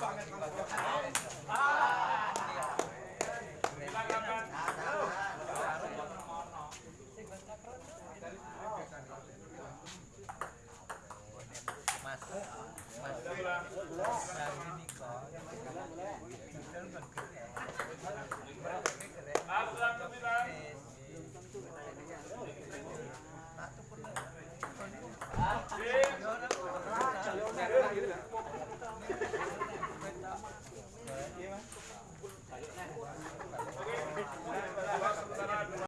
banget